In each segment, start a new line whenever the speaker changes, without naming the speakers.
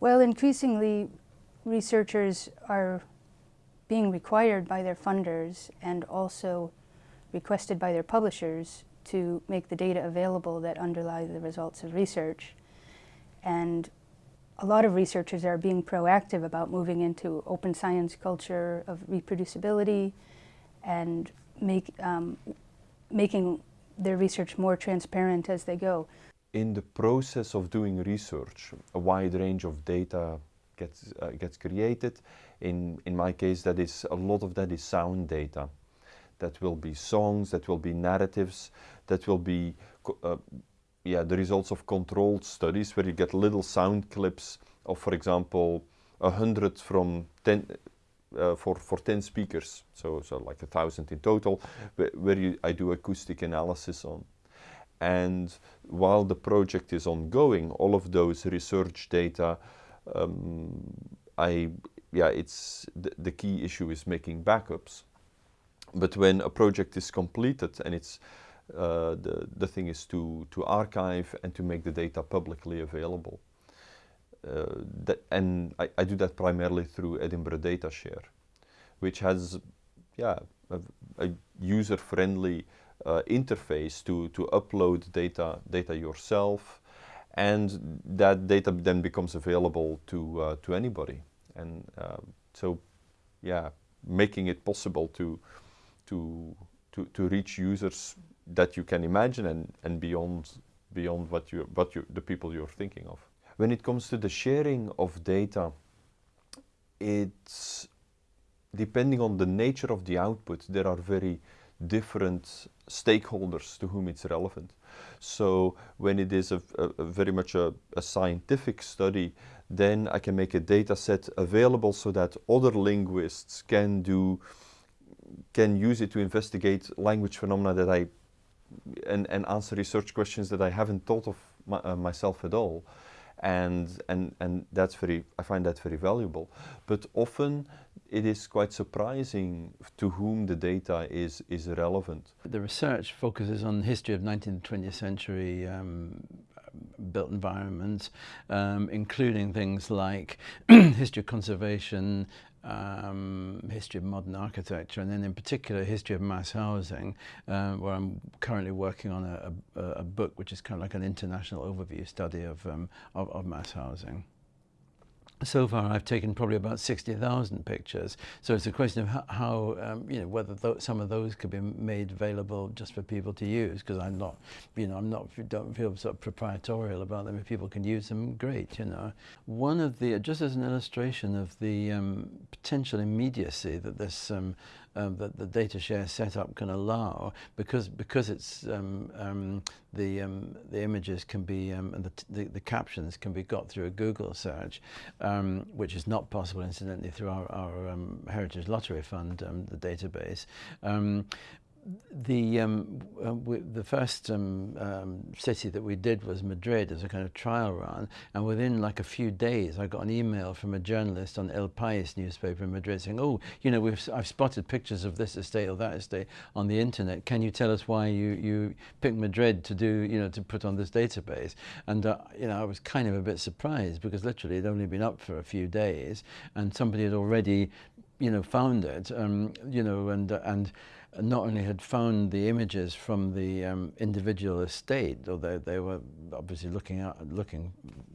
Well, increasingly, researchers are being required by their funders and also requested by their publishers to make the data available that underlie the results of research. And a lot of researchers are being proactive about moving into open science culture of reproducibility and make, um, making their research more transparent as they go.
In the process of doing research, a wide range of data gets, uh, gets created. In, in my case, that is, a lot of that is sound data. That will be songs, that will be narratives, that will be uh, yeah, the results of controlled studies where you get little sound clips of, for example, a hundred from 10, uh, for, for 10 speakers, so, so like a thousand in total, where, where you, I do acoustic analysis on. And while the project is ongoing, all of those research data, um, I, yeah, it's, the, the key issue is making backups. But when a project is completed and it's uh, the, the thing is to, to archive and to make the data publicly available. Uh, that, and I, I, do that primarily through Edinburgh DataShare, which has yeah, a, a user-friendly uh, interface to, to upload data, data yourself, and that data then becomes available to, uh, to anybody. And uh, so, yeah, making it possible to, to, to, to reach users that you can imagine and, and beyond, beyond what, you, what you, the people you're thinking of. When it comes to the sharing of data, it's depending on the nature of the output, there are very different stakeholders to whom it's relevant. So when it is a, a, a very much a, a, scientific study, then I can make a data set available so that other linguists can do, can use it to investigate language phenomena that I and, and answer research questions that I haven't thought of my, uh, myself at all. And, and, and that's very, I find that very valuable. But often it is quite surprising to whom the data is, is relevant.
The research focuses on the history of 19th and 20th century um, built environments, um, including things like history of conservation, um, history of modern architecture, and then in particular history of mass housing, uh, where I'm currently working on a, a, a, book which is kind of like an international overview study of, um, of, of mass housing so far I've taken probably about 60,000 pictures. So it's a question of how, how um, you know, whether th some of those could be made available just for people to use, because I'm not, you know, I'm not, don't feel sort of proprietorial about them. If people can use them, great, you know. One of the, just as an illustration of the um, potential immediacy that this um, um, that the data share setup can allow because because it's um, um, the um, the images can be um, and the, the, the captions can be got through a Google search, um, which is not possible incidentally through our, our Heritage Lottery Fund the database the um, uh, the first um, um, city that we did was Madrid as a kind of trial run, and within like a few days, I got an email from a journalist on El País newspaper in Madrid saying, "Oh, you know, we've I've spotted pictures of this estate or that estate on the internet. Can you tell us why you you picked Madrid to do you know to put on this database?" And uh, you know, I was kind of a bit surprised because literally it'd only been up for a few days, and somebody had already you know found it, um, you know, and uh, and not only had found the images from the um, individual estate, although they were obviously looking at, looking,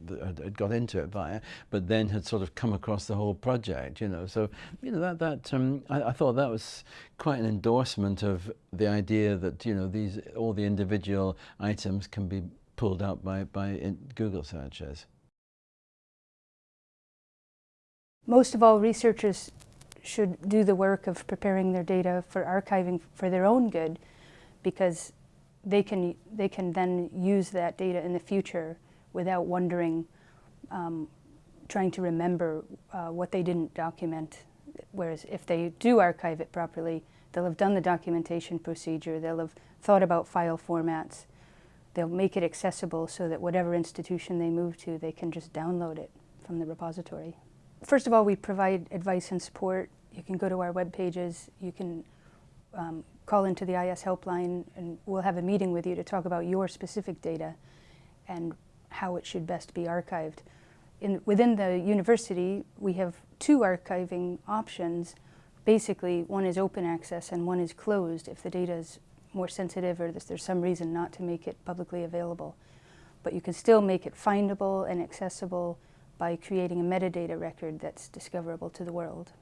had got into it via, but then had sort of come across the whole project, you know. So, you know, that, that um, I, I, thought that was quite an endorsement of the idea that, you know, these, all the individual items can be pulled out by, by Google searches.
Most of all, researchers should do the work of preparing their data for archiving for their own good because they can, they can then use that data in the future without wondering, um, trying to remember uh, what they didn't document. Whereas if they do archive it properly, they'll have done the documentation procedure, they'll have thought about file formats, they'll make it accessible so that whatever institution they move to, they can just download it from the repository. First of all, we provide advice and support. You can go to our web pages. You can um, call into the IS helpline and we'll have a meeting with you to talk about your specific data and how it should best be archived. in, within the university, we have two archiving options. Basically, one is open access and one is closed if the data is more sensitive or there's, there's some reason not to make it publicly available. But you can still make it findable and accessible by creating a metadata record that's discoverable to the world.